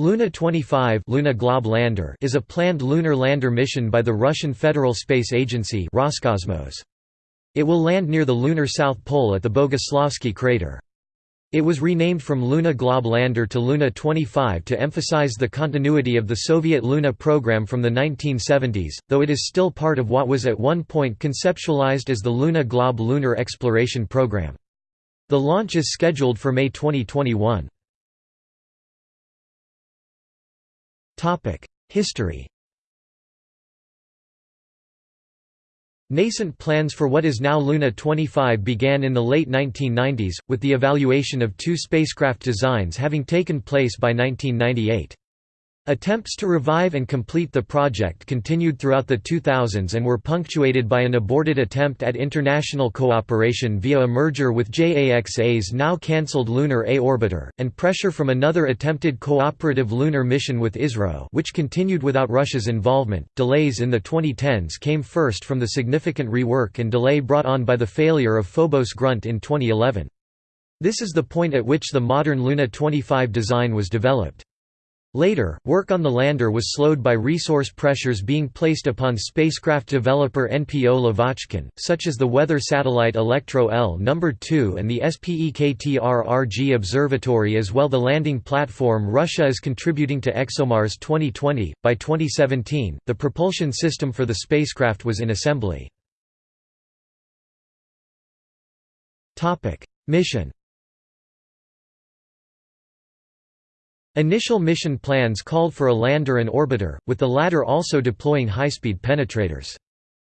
Luna 25 Luna Glob lander is a planned lunar lander mission by the Russian Federal Space Agency Roscosmos. It will land near the lunar south pole at the Boguslavsky crater. It was renamed from Luna Glob lander to Luna 25 to emphasize the continuity of the Soviet Luna program from the 1970s, though it is still part of what was at one point conceptualized as the Luna Glob lunar exploration program. The launch is scheduled for May 2021. History Nascent plans for what is now Luna 25 began in the late 1990s, with the evaluation of two spacecraft designs having taken place by 1998. Attempts to revive and complete the project continued throughout the 2000s and were punctuated by an aborted attempt at international cooperation via a merger with JAXA's now cancelled Lunar A orbiter, and pressure from another attempted cooperative lunar mission with ISRO which continued without Russia's involvement. Delays in the 2010s came first from the significant rework and delay brought on by the failure of Phobos Grunt in 2011. This is the point at which the modern Luna 25 design was developed. Later, work on the lander was slowed by resource pressures being placed upon spacecraft developer NPO Lavochkin, such as the weather satellite Elektro L No. 2 and the Spektr-RG Observatory as well the landing platform Russia is contributing to ExoMars 2020. By 2017, the propulsion system for the spacecraft was in assembly. Mission Initial mission plans called for a lander and orbiter, with the latter also deploying high-speed penetrators.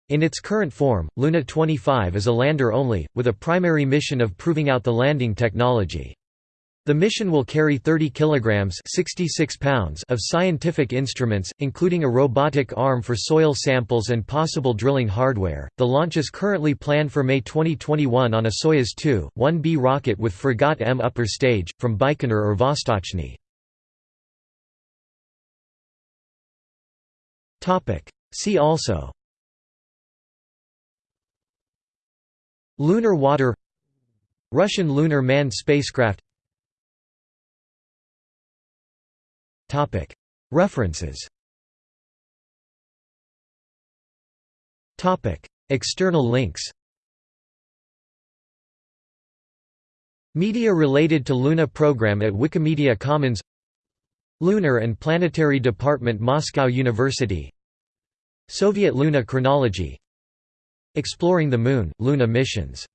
In its current form, Luna 25 is a lander only, with a primary mission of proving out the landing technology. The mission will carry 30 kilograms 66 pounds of scientific instruments, including a robotic arm for soil samples and possible drilling hardware. The launch is currently planned for May 2021 on a Soyuz 2-1B rocket with Fregat M upper stage, from Baikonur or Vostochny. See also. Lunar water. Russian lunar manned spacecraft. References. External links. Media related to Luna program at Wikimedia Commons Lunar and Planetary Department Moscow University. Soviet Luna chronology. Exploring the Moon, Luna missions